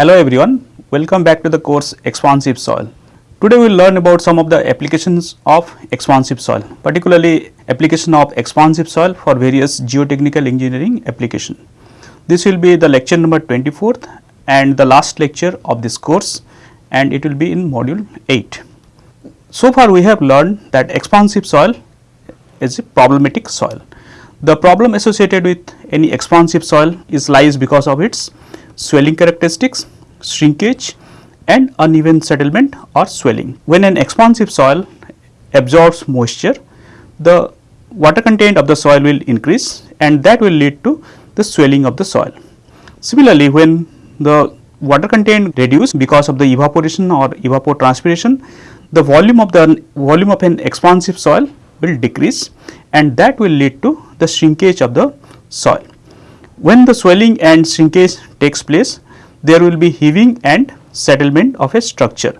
Hello everyone, welcome back to the course Expansive Soil. Today we will learn about some of the applications of expansive soil, particularly application of expansive soil for various geotechnical engineering application. This will be the lecture number 24th and the last lecture of this course and it will be in module 8. So far we have learned that expansive soil is a problematic soil. The problem associated with any expansive soil is lies because of its swelling characteristics, shrinkage and uneven settlement or swelling. When an expansive soil absorbs moisture, the water content of the soil will increase and that will lead to the swelling of the soil. Similarly, when the water content reduce because of the evaporation or evapotranspiration, the volume of the volume of an expansive soil will decrease and that will lead to the shrinkage of the soil. When the swelling and shrinkage takes place, there will be heaving and settlement of a structure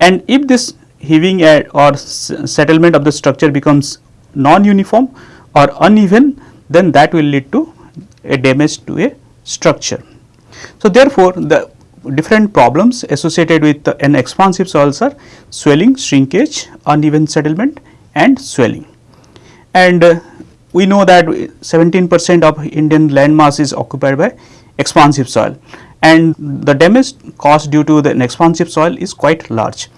and if this heaving or settlement of the structure becomes non-uniform or uneven then that will lead to a damage to a structure. So, therefore, the different problems associated with an expansive soils are swelling, shrinkage, uneven settlement and swelling. And uh, we know that 17 percent of Indian land mass is occupied by expansive soil and the damage caused due to the expansive soil is quite large.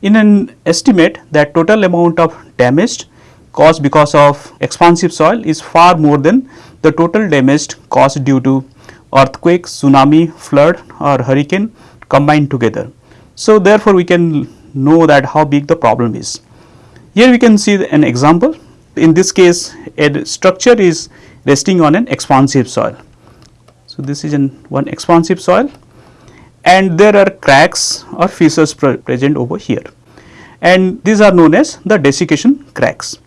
In an estimate that total amount of damage caused because of expansive soil is far more than the total damage caused due to earthquake, tsunami, flood or hurricane combined together. So, therefore, we can know that how big the problem is. Here we can see an example. In this case, a structure is resting on an expansive soil. So, this is an one expansive soil and there are cracks or fissures present over here and these are known as the desiccation cracks.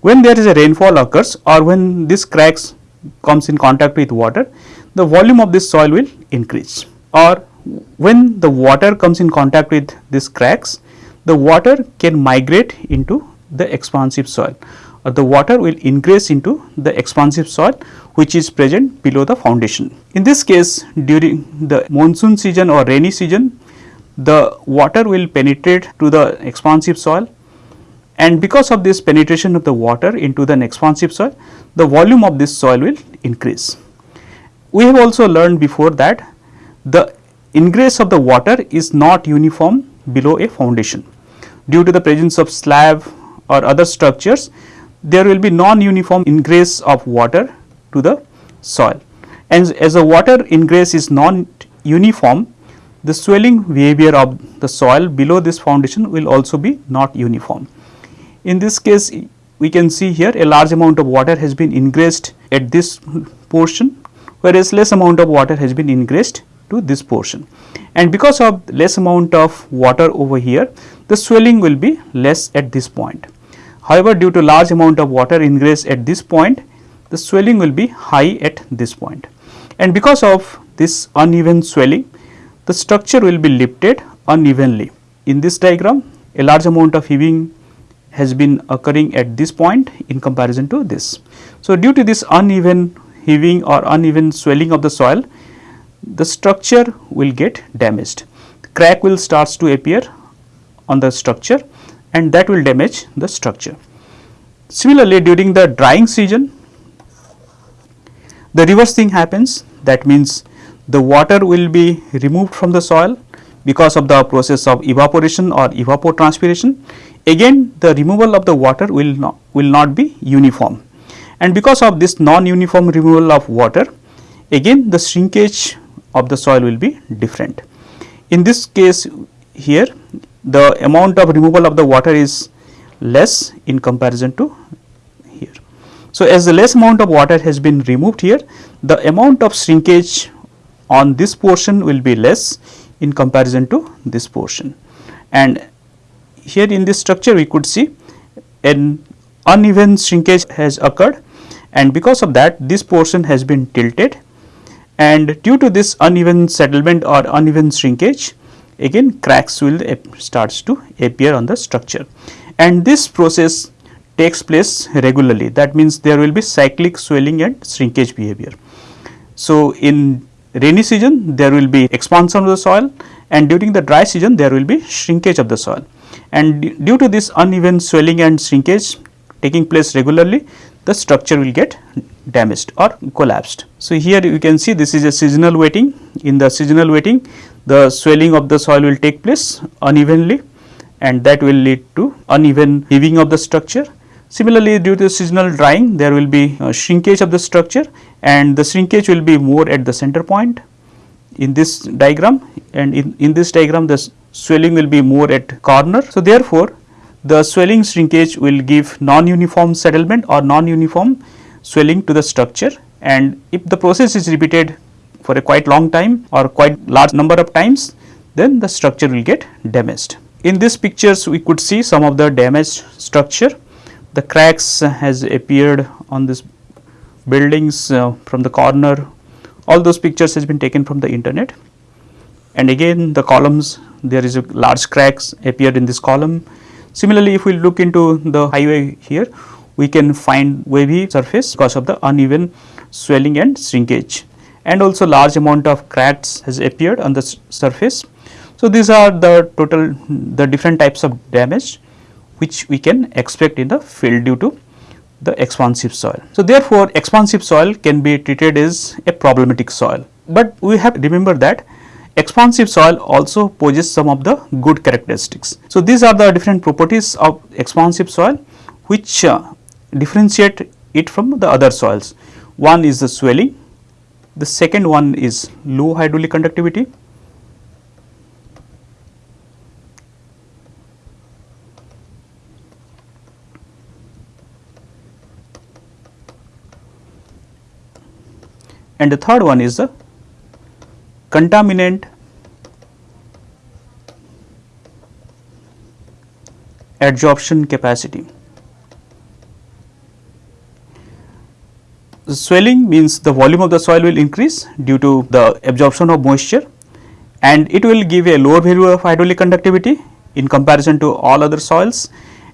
When there is a rainfall occurs or when this cracks comes in contact with water, the volume of this soil will increase or when the water comes in contact with these cracks, the water can migrate into the expansive soil Uh, the water will ingress into the expansive soil which is present below the foundation. In this case during the monsoon season or rainy season the water will penetrate to the expansive soil and because of this penetration of the water into the expansive soil the volume of this soil will increase. We have also learned before that the ingress of the water is not uniform below a foundation. Due to the presence of slab or other structures, there will be non-uniform ingress of water to the soil. And as the water ingress is non-uniform, the swelling behavior of the soil below this foundation will also be not uniform. In this case, we can see here a large amount of water has been ingressed at this portion whereas less amount of water has been ingressed to this portion. And because of less amount of water over here, the swelling will be less at this point. However, due to large amount of water ingress at this point, the swelling will be high at this point. And because of this uneven swelling, the structure will be lifted unevenly. In this diagram, a large amount of heaving has been occurring at this point in comparison to this. So, due to this uneven heaving or uneven swelling of the soil, the structure will get damaged. Crack will starts to appear on the structure and that will damage the structure. Similarly, during the drying season, the reverse thing happens that means the water will be removed from the soil because of the process of evaporation or evapotranspiration. Again the removal of the water will not, will not be uniform and because of this non-uniform removal of water again the shrinkage of the soil will be different. In this case here the amount of removal of the water is less in comparison to here. So, as the less amount of water has been removed here the amount of shrinkage on this portion will be less in comparison to this portion and here in this structure we could see an uneven shrinkage has occurred and because of that this portion has been tilted and due to this uneven settlement or uneven shrinkage again cracks will starts to appear on the structure and this process takes place regularly that means there will be cyclic swelling and shrinkage behavior. So, in rainy season there will be expansion of the soil and during the dry season there will be shrinkage of the soil. And due to this uneven swelling and shrinkage taking place regularly the structure will get damaged or collapsed. So, here you can see this is a seasonal wetting in the seasonal wetting the swelling of the soil will take place unevenly and that will lead to uneven heaving of the structure. Similarly, due to seasonal drying there will be shrinkage of the structure and the shrinkage will be more at the center point in this diagram and in, in this diagram the swelling will be more at corner. So, therefore, the swelling shrinkage will give non-uniform settlement or non-uniform swelling to the structure and if the process is repeated for a quite long time or quite large number of times then the structure will get damaged. In these pictures we could see some of the damaged structure the cracks has appeared on this buildings uh, from the corner all those pictures has been taken from the internet and again the columns there is a large cracks appeared in this column. Similarly, if we look into the highway here we can find wavy surface because of the uneven swelling and shrinkage and also large amount of cracks has appeared on the surface. So, these are the total the different types of damage which we can expect in the field due to the expansive soil. So, therefore, expansive soil can be treated as a problematic soil, but we have remember that expansive soil also poses some of the good characteristics. So, these are the different properties of expansive soil which uh, differentiate it from the other soils. One is the swelling, the second one is low hydraulic conductivity, and the third one is the contaminant adsorption capacity. Swelling means the volume of the soil will increase due to the absorption of moisture and it will give a lower value of hydraulic conductivity in comparison to all other soils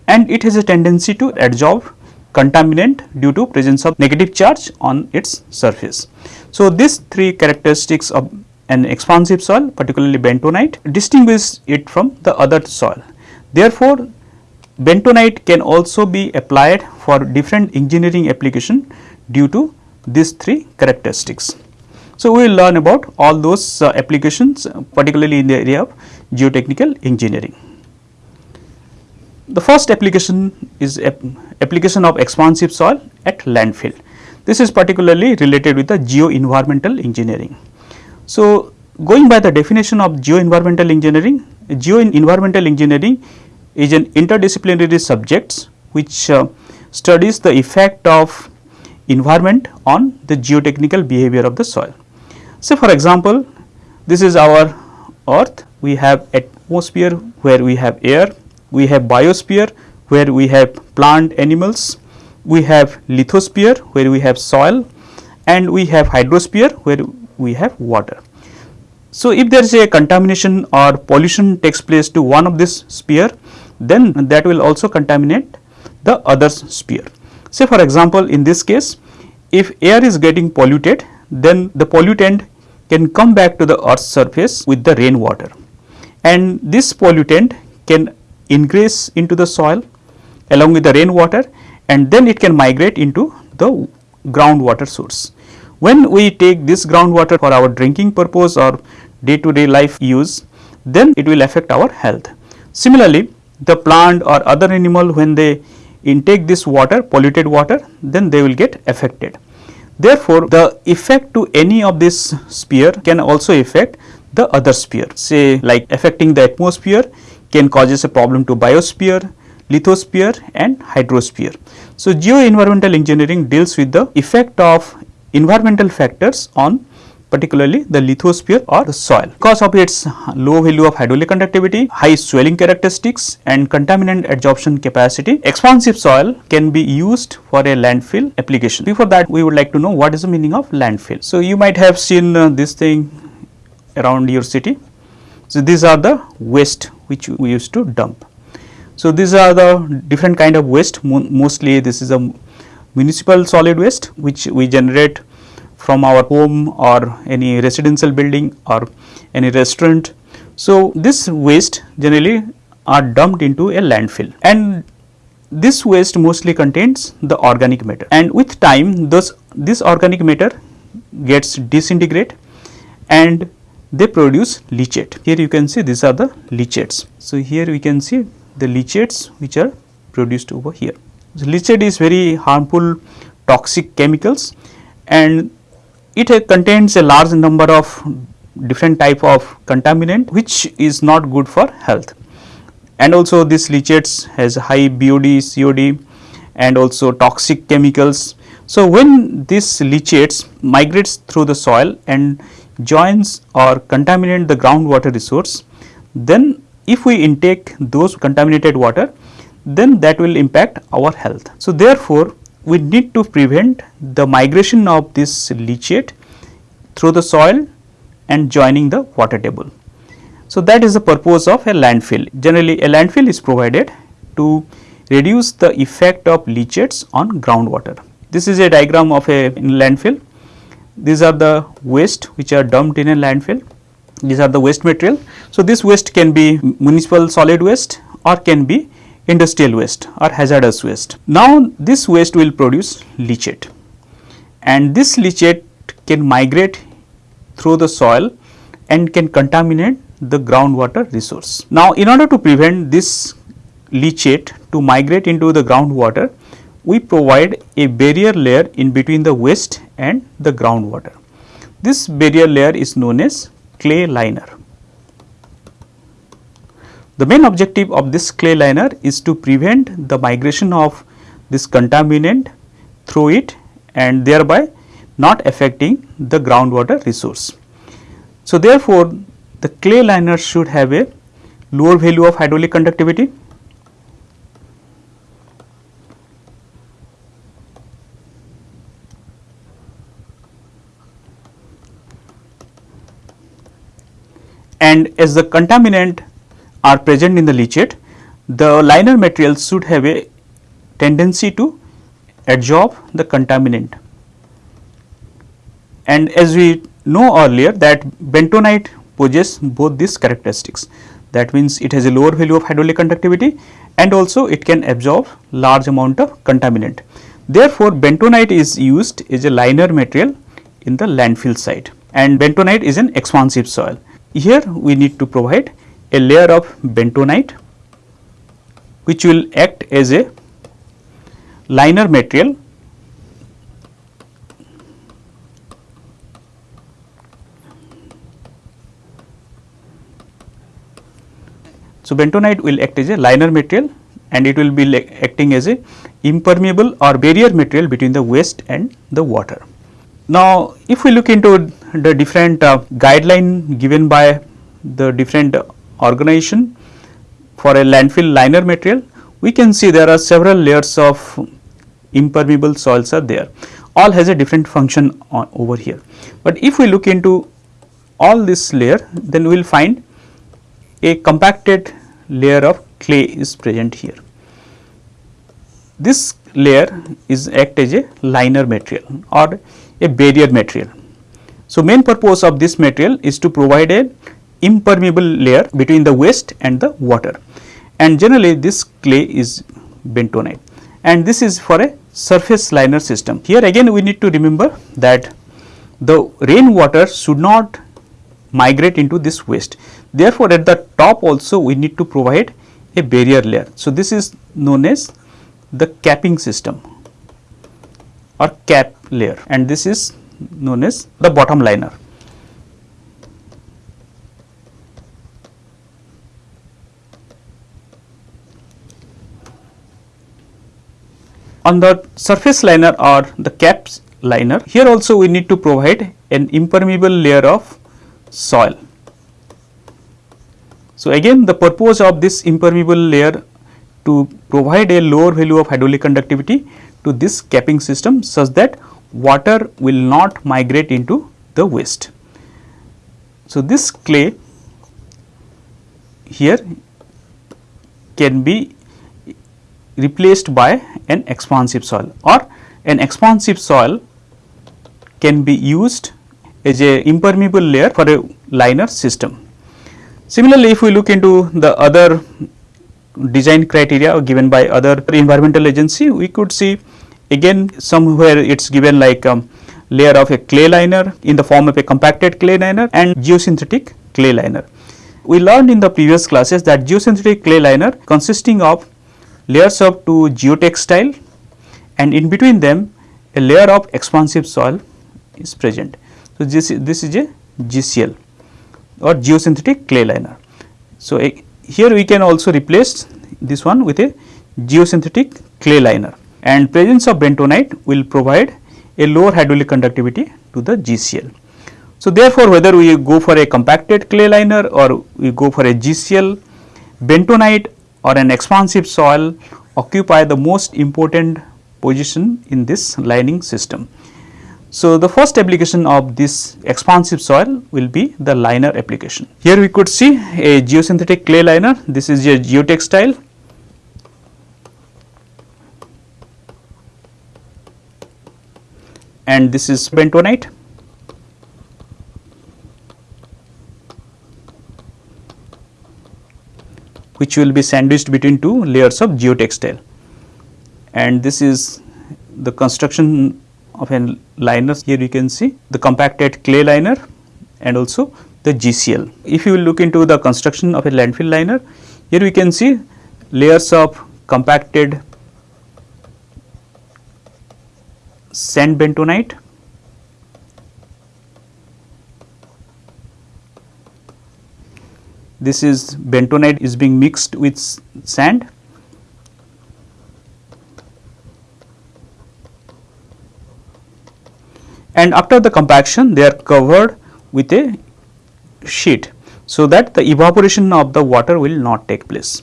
and it has a tendency to adsorb contaminant due to presence of negative charge on its surface. So, these three characteristics of an expansive soil particularly bentonite distinguish it from the other soil. Therefore, bentonite can also be applied for different engineering application due to these three characteristics. So, we will learn about all those uh, applications particularly in the area of geotechnical engineering. The first application is application of expansive soil at landfill. This is particularly related with the geo-environmental engineering. So, going by the definition of geo-environmental engineering, geo-environmental engineering is an interdisciplinary subject which uh, studies the effect of environment on the geotechnical behavior of the soil. So, for example, this is our earth, we have atmosphere where we have air, we have biosphere where we have plant animals, we have lithosphere where we have soil and we have hydrosphere where we have water. So, if there is a contamination or pollution takes place to one of this sphere then that will also contaminate the other sphere. Say for example, in this case if air is getting polluted then the pollutant can come back to the earth's surface with the rainwater and this pollutant can ingress into the soil along with the rainwater and then it can migrate into the groundwater source. When we take this groundwater for our drinking purpose or day to day life use, then it will affect our health. Similarly, the plant or other animal when they intake this water, polluted water, then they will get affected. Therefore, the effect to any of this sphere can also affect the other sphere, say like affecting the atmosphere can causes a problem to biosphere, lithosphere and hydrosphere. So, geo-environmental engineering deals with the effect of environmental factors on particularly the lithosphere or soil. Because of its low value of hydraulic conductivity, high swelling characteristics and contaminant adsorption capacity, expansive soil can be used for a landfill application. Before that, we would like to know what is the meaning of landfill. So, you might have seen uh, this thing around your city. So, these are the waste which we used to dump. So, these are the different kind of waste mostly this is a municipal solid waste which we generate from our home or any residential building or any restaurant. So, this waste generally are dumped into a landfill and this waste mostly contains the organic matter and with time those this organic matter gets disintegrate and they produce leachate. Here you can see these are the leachates. So, here we can see the leachates which are produced over here. So, leachate is very harmful toxic chemicals and it uh, contains a large number of different type of contaminant which is not good for health and also this leachates has high BOD, COD and also toxic chemicals. So, when this leachates migrates through the soil and joins or contaminate the groundwater resource, then if we intake those contaminated water, then that will impact our health. So, therefore, we need to prevent the migration of this leachate through the soil and joining the water table. So, that is the purpose of a landfill. Generally a landfill is provided to reduce the effect of leachates on groundwater. This is a diagram of a landfill. These are the waste which are dumped in a landfill. These are the waste material. So, this waste can be municipal solid waste or can be industrial waste or hazardous waste. Now, this waste will produce leachate and this leachate can migrate through the soil and can contaminate the groundwater resource. Now, in order to prevent this leachate to migrate into the groundwater, we provide a barrier layer in between the waste and the groundwater. This barrier layer is known as clay liner. The main objective of this clay liner is to prevent the migration of this contaminant through it and thereby not affecting the groundwater resource. So, therefore, the clay liner should have a lower value of hydraulic conductivity and as the contaminant are present in the leachate, the liner material should have a tendency to absorb the contaminant. And as we know earlier that bentonite possess both these characteristics. That means, it has a lower value of hydraulic conductivity and also it can absorb large amount of contaminant. Therefore, bentonite is used as a liner material in the landfill site and bentonite is an expansive soil. Here we need to provide a layer of bentonite which will act as a liner material So, bentonite will act as a liner material and it will be acting as a impermeable or barrier material between the waste and the water. Now, if we look into the different uh, guideline given by the different organization for a landfill liner material, we can see there are several layers of impermeable soils are there. All has a different function over here. But if we look into all this layer, then we will find a compacted layer of clay is present here. This layer is act as a liner material or a barrier material. So, main purpose of this material is to provide a impermeable layer between the waste and the water and generally this clay is bentonite and this is for a surface liner system. Here again we need to remember that the rain water should not migrate into this waste. Therefore, at the top also we need to provide a barrier layer. So, this is known as the capping system or cap layer and this is known as the bottom liner. On the surface liner or the caps liner, here also we need to provide an impermeable layer of soil. So, again the purpose of this impermeable layer to provide a lower value of hydraulic conductivity to this capping system such that water will not migrate into the waste. So, this clay here can be replaced by an expansive soil or an expansive soil can be used as a impermeable layer for a liner system. Similarly, if we look into the other design criteria given by other environmental agency, we could see again somewhere it is given like um, layer of a clay liner in the form of a compacted clay liner and geosynthetic clay liner. We learned in the previous classes that geosynthetic clay liner consisting of layers of two geotextile and in between them a layer of expansive soil is present. So, this, this is a GCL or geosynthetic clay liner. So, a, here we can also replace this one with a geosynthetic clay liner and presence of bentonite will provide a lower hydraulic conductivity to the GCL. So, therefore, whether we go for a compacted clay liner or we go for a GCL, bentonite or an expansive soil occupy the most important position in this lining system. So, the first application of this expansive soil will be the liner application. Here we could see a geosynthetic clay liner, this is a geotextile and this is bentonite. Which will be sandwiched between two layers of geotextile and this is the construction of a liner here you can see the compacted clay liner and also the GCL. If you look into the construction of a landfill liner here we can see layers of compacted sand bentonite this is bentonite is being mixed with sand. And after the compaction they are covered with a sheet so that the evaporation of the water will not take place.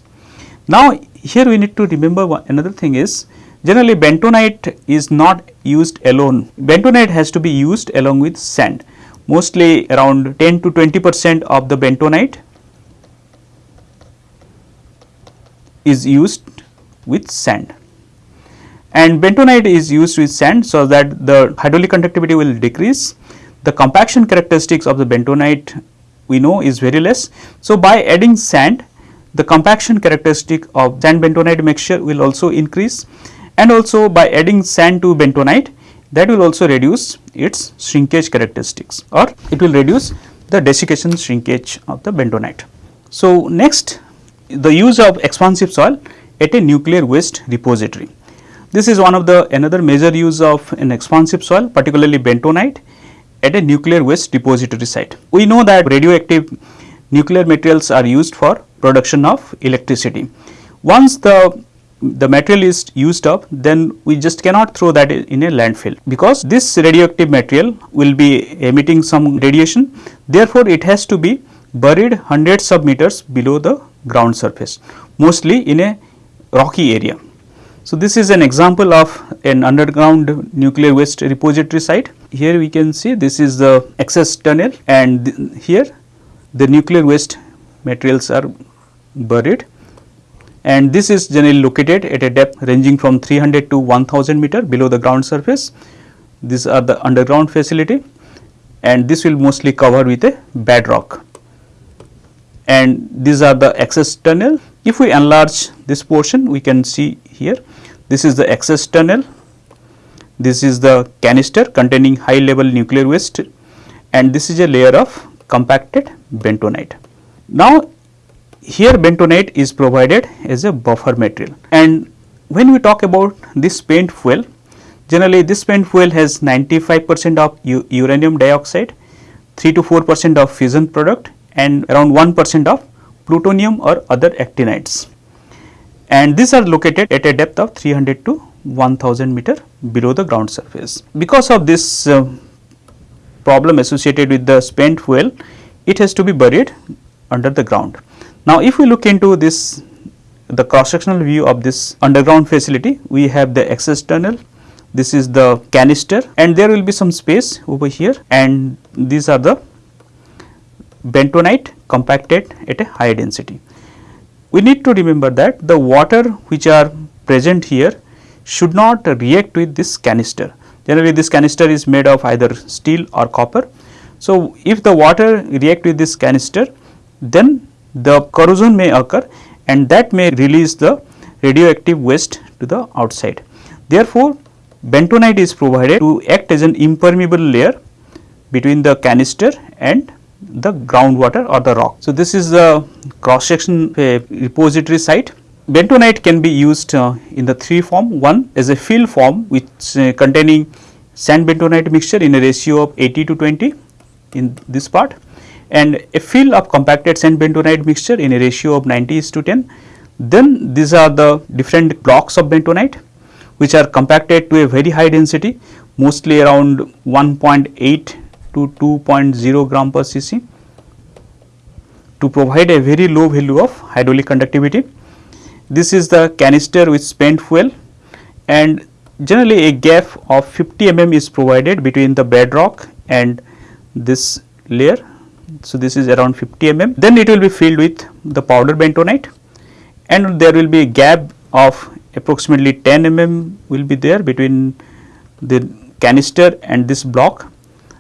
Now, here we need to remember one, another thing is Generally bentonite is not used alone, bentonite has to be used along with sand. Mostly around 10 to 20 percent of the bentonite is used with sand and bentonite is used with sand so that the hydraulic conductivity will decrease. The compaction characteristics of the bentonite we know is very less. So, by adding sand the compaction characteristic of sand bentonite mixture will also increase and also by adding sand to bentonite that will also reduce its shrinkage characteristics or it will reduce the desiccation shrinkage of the bentonite. So, next the use of expansive soil at a nuclear waste repository. This is one of the another major use of an expansive soil particularly bentonite at a nuclear waste repository site. We know that radioactive nuclear materials are used for production of electricity. Once the the material is used up then we just cannot throw that in a landfill because this radioactive material will be emitting some radiation therefore it has to be buried hundreds of meters below the ground surface mostly in a rocky area. So, this is an example of an underground nuclear waste repository site. Here we can see this is the access tunnel and th here the nuclear waste materials are buried and this is generally located at a depth ranging from 300 to 1000 meter below the ground surface. These are the underground facility and this will mostly cover with a bedrock and these are the access tunnel. If we enlarge this portion we can see here this is the access tunnel, this is the canister containing high level nuclear waste and this is a layer of compacted bentonite. Now here bentonite is provided as a buffer material and when we talk about this spent fuel generally this spent fuel has 95 percent of uranium dioxide 3 to 4 percent of fission product and around 1 percent of plutonium or other actinides and these are located at a depth of 300 to 1000 meter below the ground surface. Because of this uh, problem associated with the spent fuel it has to be buried under the ground. Now, if we look into this the cross sectional view of this underground facility, we have the access tunnel, this is the canister and there will be some space over here and these are the bentonite compacted at a high density. We need to remember that the water which are present here should not react with this canister. Generally this canister is made of either steel or copper. So, if the water react with this canister then the corrosion may occur and that may release the radioactive waste to the outside. Therefore, bentonite is provided to act as an impermeable layer between the canister and the groundwater or the rock. So, this is the cross section repository site. Bentonite can be used uh, in the three form. One is a fill form which uh, containing sand bentonite mixture in a ratio of 80 to 20 in this part and a fill of compacted sand bentonite mixture in a ratio of 90 is to 10. Then these are the different blocks of bentonite which are compacted to a very high density mostly around 1.8 to 2.0 gram per cc to provide a very low value of hydraulic conductivity. This is the canister with spent fuel and generally a gap of 50 mm is provided between the bedrock and this layer. So, this is around 50 mm then it will be filled with the powder bentonite and there will be a gap of approximately 10 mm will be there between the canister and this block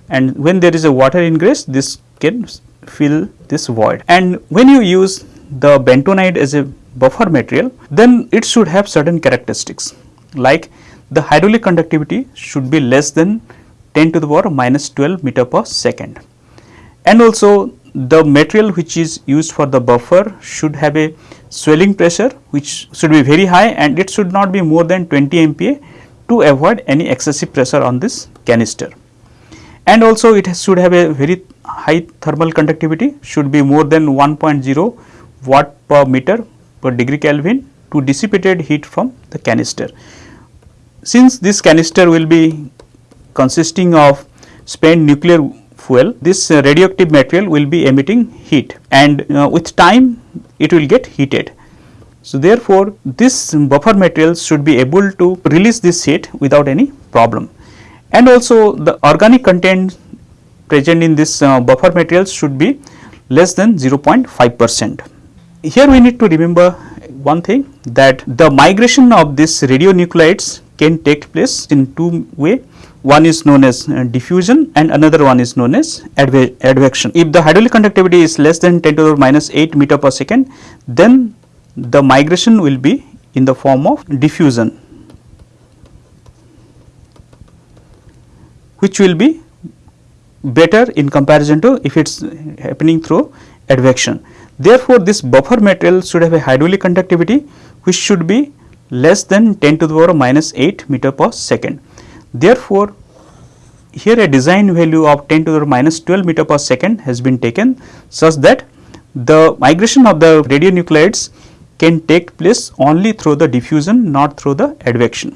and when there is a water ingress this can fill this void. And when you use the bentonite as a buffer material then it should have certain characteristics. Like the hydraulic conductivity should be less than 10 to the power minus 12 meter per second. And also the material which is used for the buffer should have a swelling pressure which should be very high and it should not be more than 20 MPa to avoid any excessive pressure on this canister and also it should have a very high thermal conductivity should be more than 1.0 watt per meter per degree Kelvin to dissipated heat from the canister. Since this canister will be consisting of spent nuclear fuel, this radioactive material will be emitting heat and uh, with time it will get heated. So, therefore, this buffer material should be able to release this heat without any problem and also the organic content present in this uh, buffer materials should be less than 0.5 percent. Here we need to remember one thing that the migration of these radionuclides can take place in two way. One is known as uh, diffusion and another one is known as advection. If the hydraulic conductivity is less than 10 to the minus 8 meter per second, then the migration will be in the form of diffusion which will be better in comparison to if it is happening through advection. Therefore, this buffer material should have a hydraulic conductivity which should be less than 10 to the power minus 8 meter per second. Therefore, here a design value of 10 to the minus 12 meter per second has been taken such that the migration of the radionuclides can take place only through the diffusion not through the advection.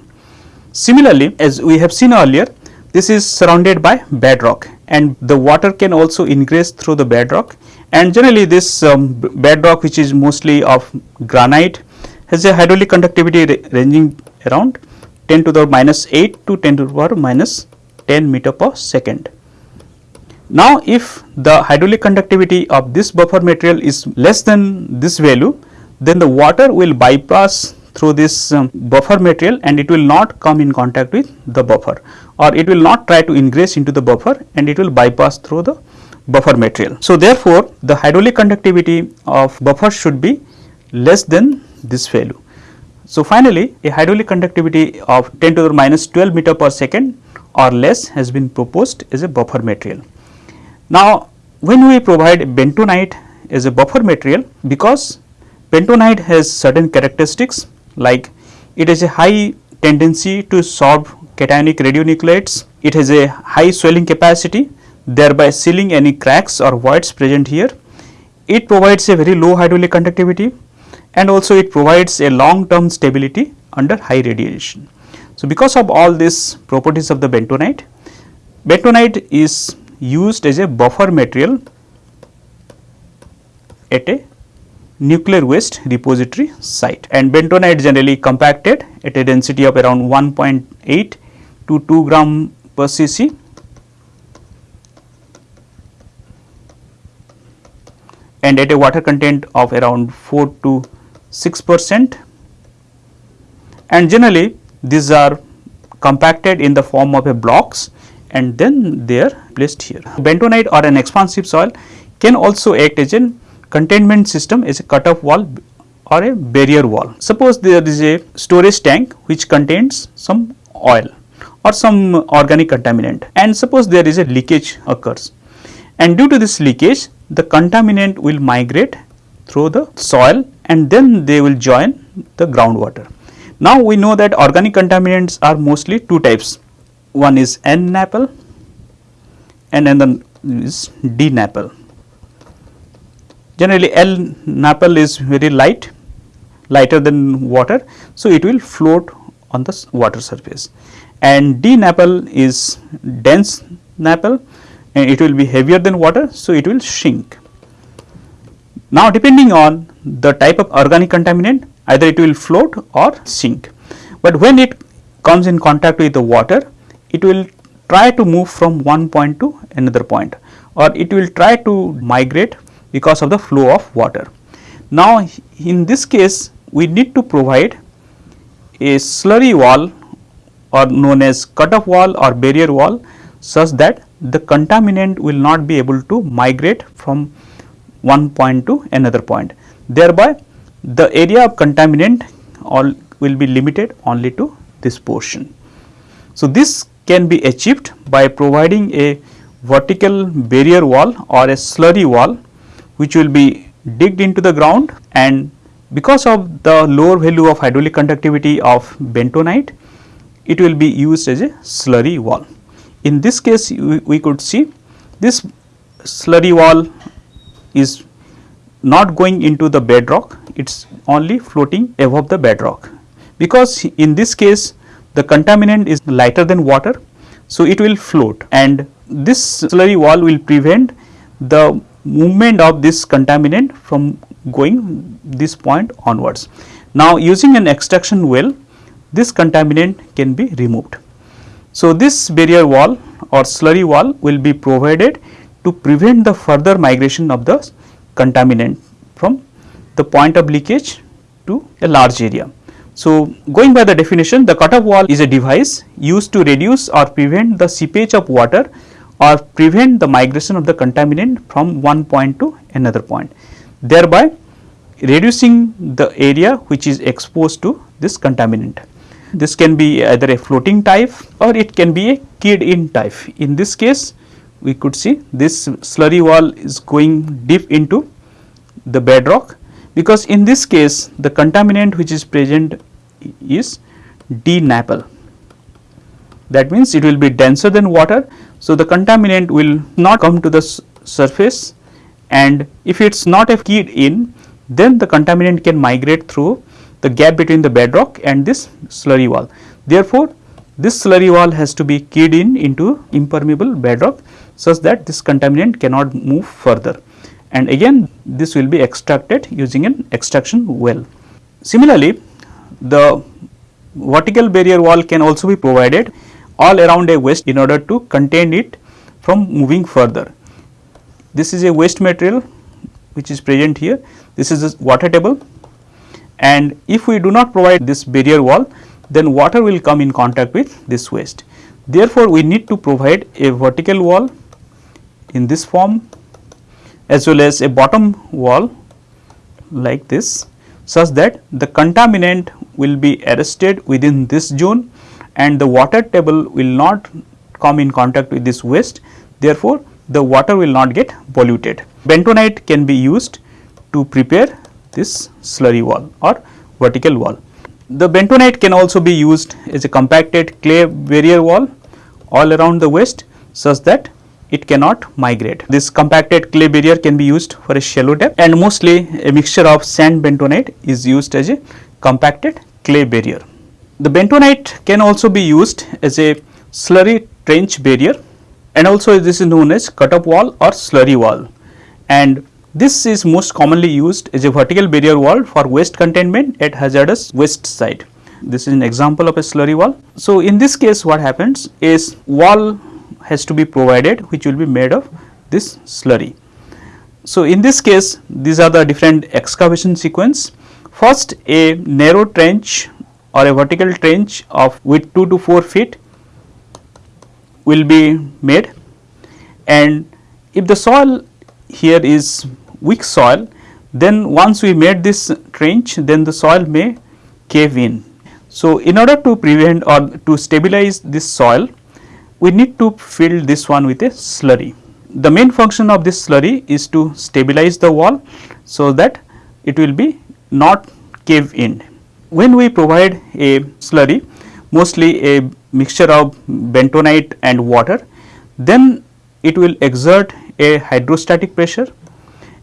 Similarly, as we have seen earlier this is surrounded by bedrock and the water can also ingress through the bedrock and generally this um, bedrock which is mostly of granite has a hydraulic conductivity ranging around 10 to the minus 8 to 10 to the power minus 10 meter per second. Now, if the hydraulic conductivity of this buffer material is less than this value, then the water will bypass through this um, buffer material and it will not come in contact with the buffer or it will not try to ingress into the buffer and it will bypass through the buffer material. So, therefore, the hydraulic conductivity of buffer should be less than this value. So, finally, a hydraulic conductivity of 10 to the minus 12 meter per second or less has been proposed as a buffer material. Now, when we provide bentonite as a buffer material because bentonite has certain characteristics like it has a high tendency to solve cationic radionuclides. It has a high swelling capacity thereby sealing any cracks or voids present here. It provides a very low hydraulic conductivity and also it provides a long term stability under high radiation. So, because of all these properties of the bentonite, bentonite is used as a buffer material at a nuclear waste repository site. And bentonite generally compacted at a density of around 1.8 to 2 gram per cc. And at a water content of around 4 to 6 percent. And generally these are compacted in the form of a blocks and then they are placed here. Bentonite or an expansive soil can also act as a containment system is a cut-off wall or a barrier wall. Suppose there is a storage tank which contains some oil or some organic contaminant and suppose there is a leakage occurs and due to this leakage the contaminant will migrate through the soil and then they will join the groundwater. Now we know that organic contaminants are mostly two types one is L-NAPL and then is D-NAPL. Generally L-NAPL is very light lighter than water. So, it will float on the water surface and D-NAPL is dense NAPL and it will be heavier than water. So, it will shrink. Now, depending on the type of organic contaminant either it will float or sink, but when it comes in contact with the water it will try to move from one point to another point or it will try to migrate because of the flow of water. Now, in this case we need to provide a slurry wall or known as cut-off wall or barrier wall such that the contaminant will not be able to migrate from one point to another point. Thereby, the area of contaminant all will be limited only to this portion. So, this can be achieved by providing a vertical barrier wall or a slurry wall which will be digged into the ground and because of the lower value of hydraulic conductivity of bentonite, it will be used as a slurry wall. In this case, we, we could see this slurry wall is not going into the bedrock, it is only floating above the bedrock. Because in this case, the contaminant is lighter than water, so it will float and this slurry wall will prevent the movement of this contaminant from going this point onwards. Now, using an extraction well this contaminant can be removed. So, this barrier wall or slurry wall will be provided to prevent the further migration of the contaminant from the point of leakage to a large area. So, going by the definition the cut-off wall is a device used to reduce or prevent the seepage of water or prevent the migration of the contaminant from one point to another point thereby reducing the area which is exposed to this contaminant. This can be either a floating type or it can be a keyed in type. In this case we could see this slurry wall is going deep into the bedrock because in this case the contaminant which is present is D-NAPL that means it will be denser than water. So, the contaminant will not come to the surface and if it is not a keyed in then the contaminant can migrate through the gap between the bedrock and this slurry wall. Therefore, this slurry wall has to be keyed in into impermeable bedrock such that this contaminant cannot move further and again this will be extracted using an extraction well. Similarly, the vertical barrier wall can also be provided all around a waste in order to contain it from moving further. This is a waste material which is present here. This is a water table and if we do not provide this barrier wall then water will come in contact with this waste. Therefore, we need to provide a vertical wall in this form as well as a bottom wall like this such that the contaminant will be arrested within this zone and the water table will not come in contact with this waste. Therefore, the water will not get polluted. Bentonite can be used to prepare this slurry wall or vertical wall. The bentonite can also be used as a compacted clay barrier wall all around the waste such that it cannot migrate. This compacted clay barrier can be used for a shallow depth and mostly a mixture of sand bentonite is used as a compacted clay barrier. The bentonite can also be used as a slurry trench barrier and also this is known as cut-off wall or slurry wall and this is most commonly used as a vertical barrier wall for waste containment at hazardous waste site. This is an example of a slurry wall. So, in this case what happens is wall has to be provided which will be made of this slurry. So, in this case these are the different excavation sequence. First a narrow trench or a vertical trench of width 2 to 4 feet will be made and if the soil here is weak soil then once we made this trench then the soil may cave in. So, in order to prevent or to stabilize this soil we need to fill this one with a slurry. The main function of this slurry is to stabilize the wall so that it will be not cave in. When we provide a slurry mostly a mixture of bentonite and water then it will exert a hydrostatic pressure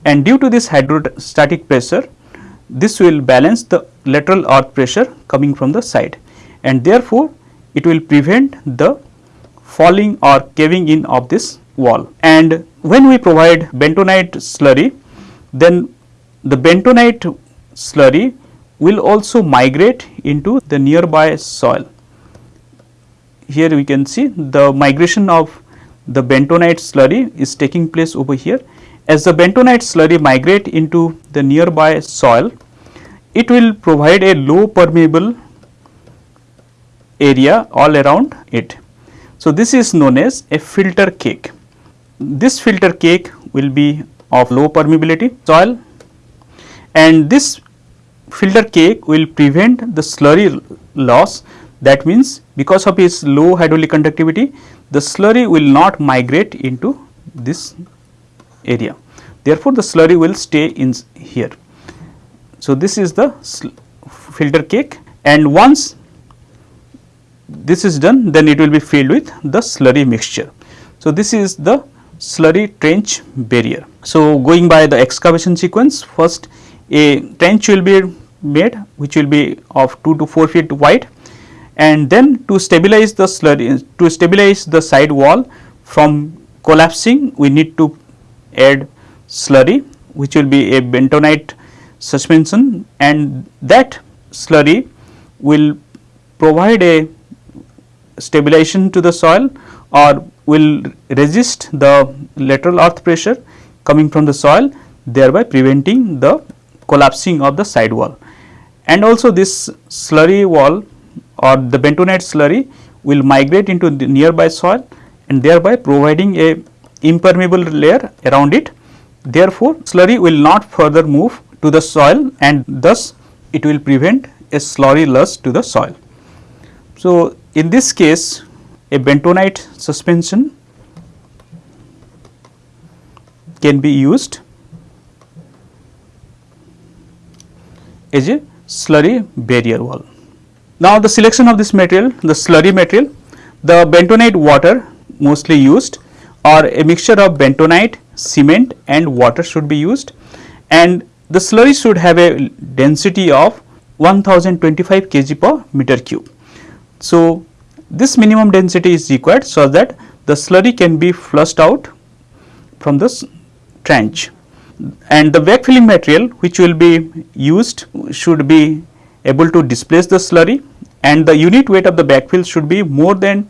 and due to this hydrostatic pressure this will balance the lateral earth pressure coming from the side and therefore, it will prevent the falling or caving in of this wall. And when we provide bentonite slurry then the bentonite slurry will also migrate into the nearby soil. Here we can see the migration of the bentonite slurry is taking place over here. As the bentonite slurry migrate into the nearby soil, it will provide a low permeable area all around it. So, this is known as a filter cake. This filter cake will be of low permeability soil and this filter cake will prevent the slurry loss that means because of its low hydraulic conductivity the slurry will not migrate into this area. Therefore, the slurry will stay in here. So, this is the filter cake and once this is done then it will be filled with the slurry mixture. So, this is the slurry trench barrier. So, going by the excavation sequence first a trench will be made which will be of 2 to 4 feet wide and then to stabilize the slurry to stabilize the side wall from collapsing we need to add slurry which will be a bentonite suspension and that slurry will provide a stabilization to the soil or will resist the lateral earth pressure coming from the soil thereby preventing the collapsing of the side wall. And also this slurry wall or the bentonite slurry will migrate into the nearby soil and thereby providing a impermeable layer around it. Therefore, slurry will not further move to the soil and thus it will prevent a slurry loss to the soil. So, in this case a bentonite suspension can be used as a slurry barrier wall. Now, the selection of this material, the slurry material, the bentonite water mostly used or a mixture of bentonite, cement and water should be used and the slurry should have a density of 1025 kg per meter cube. So, this minimum density is required so that the slurry can be flushed out from this trench and the backfilling material which will be used should be able to displace the slurry and the unit weight of the backfill should be more than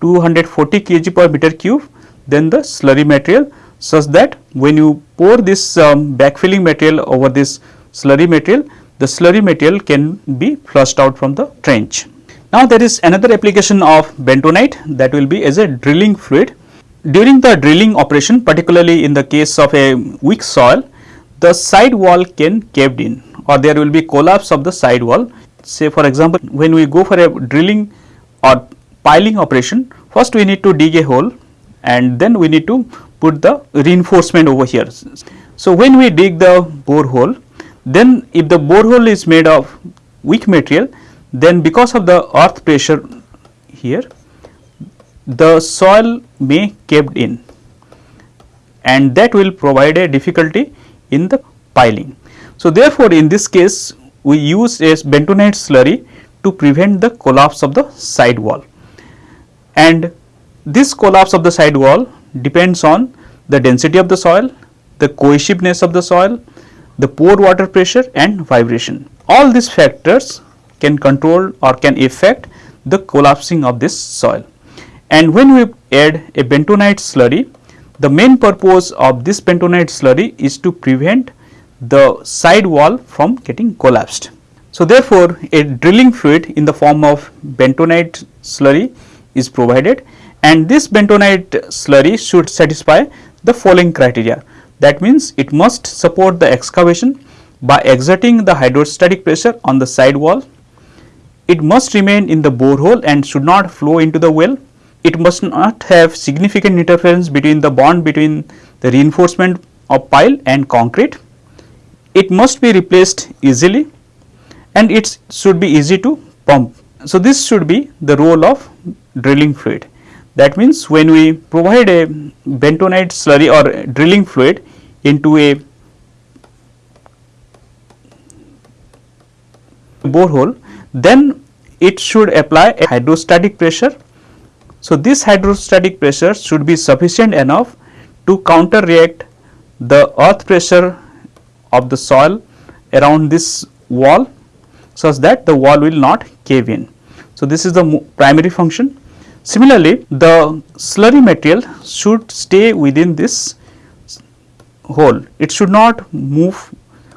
240 kg per meter cube than the slurry material such that when you pour this um, backfilling material over this slurry material, the slurry material can be flushed out from the trench. Now, there is another application of bentonite that will be as a drilling fluid. During the drilling operation particularly in the case of a weak soil, the side wall can caved in or there will be collapse of the side wall. Say for example, when we go for a drilling or piling operation, first we need to dig a hole and then we need to put the reinforcement over here. So, when we dig the bore hole, then if the bore hole is made of weak material, then because of the earth pressure here, the soil may caved in and that will provide a difficulty in the piling. So, therefore, in this case we use a bentonite slurry to prevent the collapse of the side wall and this collapse of the side wall depends on the density of the soil, the cohesiveness of the soil, the pore water pressure and vibration. All these factors can control or can affect the collapsing of this soil. And when we add a bentonite slurry, the main purpose of this bentonite slurry is to prevent the side wall from getting collapsed. So, therefore, a drilling fluid in the form of bentonite slurry is provided and this bentonite slurry should satisfy the following criteria. That means, it must support the excavation by exerting the hydrostatic pressure on the side wall. It must remain in the borehole and should not flow into the well. It must not have significant interference between the bond between the reinforcement of pile and concrete. It must be replaced easily and it should be easy to pump. So, this should be the role of drilling fluid. That means, when we provide a bentonite slurry or drilling fluid into a borehole, then it should apply a hydrostatic pressure. So, this hydrostatic pressure should be sufficient enough to counter react the earth pressure of the soil around this wall such that the wall will not cave in. So, this is the primary function. Similarly, the slurry material should stay within this hole, it should not move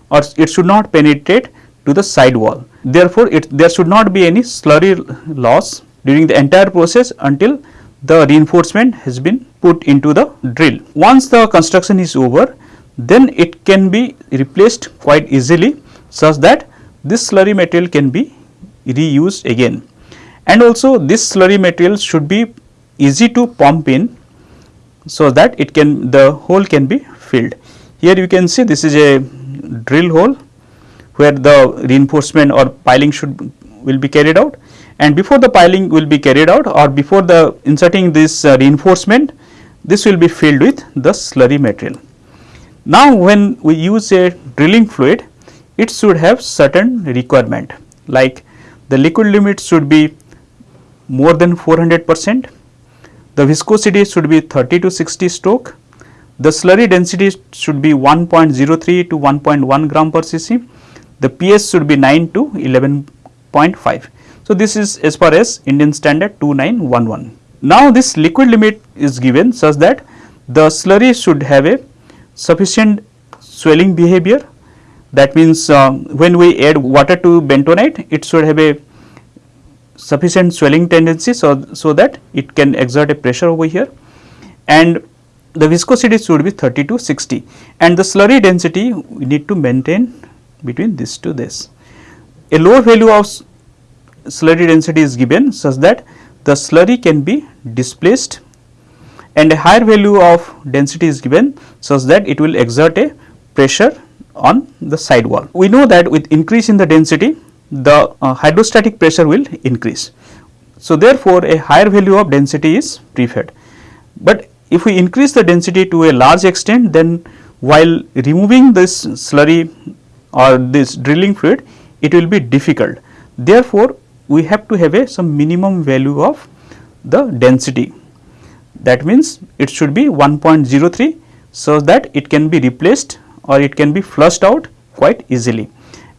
or it should not penetrate to the side wall. Therefore, it, there should not be any slurry loss during the entire process until the reinforcement has been put into the drill. Once the construction is over, then it can be replaced quite easily such that this slurry material can be reused again. And also this slurry material should be easy to pump in so that it can the hole can be filled. Here you can see this is a drill hole where the reinforcement or piling should will be carried out and before the piling will be carried out or before the inserting this uh, reinforcement this will be filled with the slurry material. Now, when we use a drilling fluid it should have certain requirement like the liquid limit should be more than 400 percent, the viscosity should be 30 to 60 stroke, the slurry density should be 1.03 to 1.1 gram per cc, the pH should be 9 to 11.5. So, this is as far as Indian standard 2911. Now, this liquid limit is given such that the slurry should have a sufficient swelling behavior that means, uh, when we add water to bentonite it should have a sufficient swelling tendency. So, so that it can exert a pressure over here and the viscosity should be 30 to 60 and the slurry density we need to maintain between this to this. A lower value of slurry density is given such that the slurry can be displaced and a higher value of density is given such that it will exert a pressure on the side wall. We know that with increase in the density the uh, hydrostatic pressure will increase. So, therefore, a higher value of density is preferred, but if we increase the density to a large extent then while removing this slurry or this drilling fluid it will be difficult. Therefore, we have to have a some minimum value of the density. That means it should be 1.03 so that it can be replaced or it can be flushed out quite easily.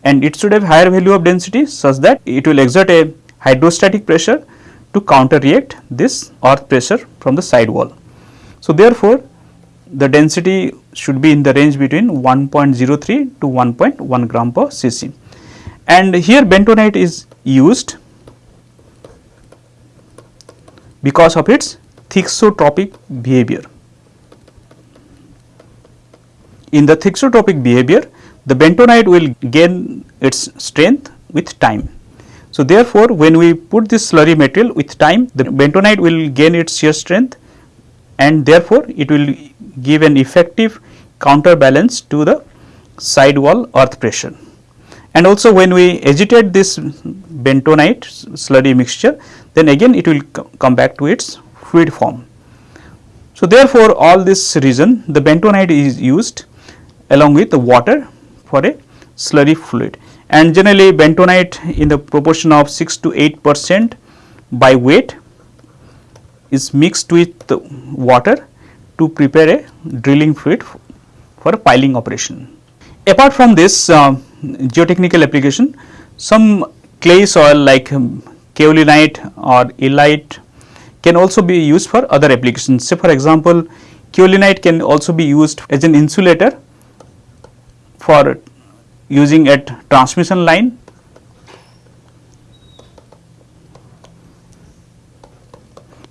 And it should have higher value of density such that it will exert a hydrostatic pressure to counter react this earth pressure from the side wall. So, therefore, the density should be in the range between 1.03 to 1.1 gram per cc and here bentonite is used because of its thixotropic behavior. In the thixotropic behavior, the bentonite will gain its strength with time. So, therefore, when we put this slurry material with time, the bentonite will gain its shear strength and therefore, it will give an effective counterbalance to the side wall earth pressure. And also when we agitate this bentonite slurry mixture, then again it will come back to its fluid form. So, therefore, all this reason the bentonite is used along with the water for a slurry fluid and generally bentonite in the proportion of 6 to 8 percent by weight is mixed with water to prepare a drilling fluid for a piling operation. Apart from this uh, geotechnical application, some clay soil like um, kaolinite or illite can also be used for other applications. Say for example, kaolinite can also be used as an insulator for using at transmission line.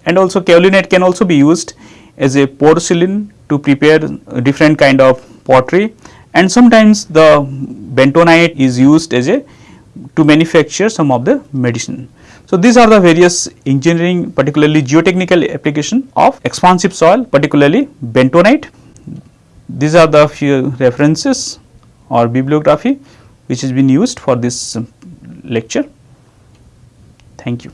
And also kaolinite can also be used as a porcelain to prepare different kind of pottery and sometimes the bentonite is used as a to manufacture some of the medicine. So, these are the various engineering particularly geotechnical application of expansive soil particularly bentonite. These are the few references or bibliography which has been used for this um, lecture. Thank you.